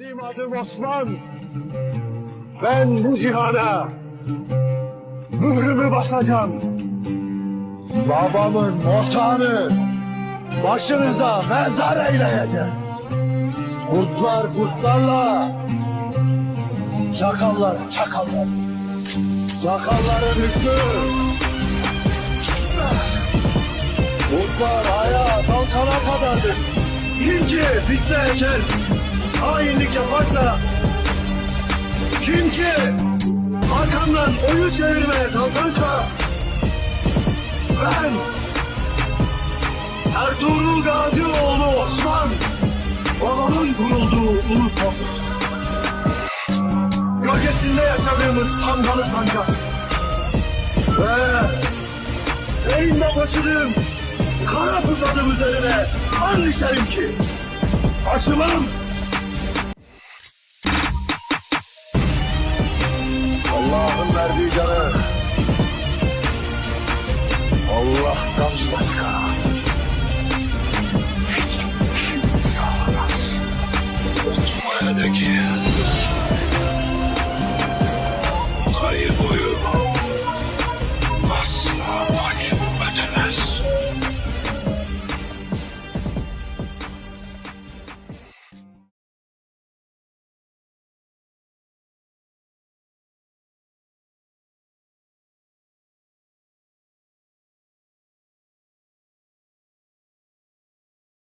Benim adım Osman. Ben bu cihana mührümü basacağım. Babamın ortağını başınıza mezar eyleyeceğim. Kurtlar kurtlarla, çakallar çakallar. Çakalların hükmü. Kurtlar ayağa kalkana kadardır. Kim ki fitne eker, hainlik yaparsa, kim ki arkamdan oyun çevirmeye kalkarsa, ben Ertuğrul Gazioğlu Osman, babamın kurulduğu ulu post. Gölgesinde yaşadığımız Tangalı sancak. Ve elimde taşıdığım kara pusadım üzerine an ki açılım verdiği canı Allah'tan başka hiç kimse alamaz. Oturmaya da ki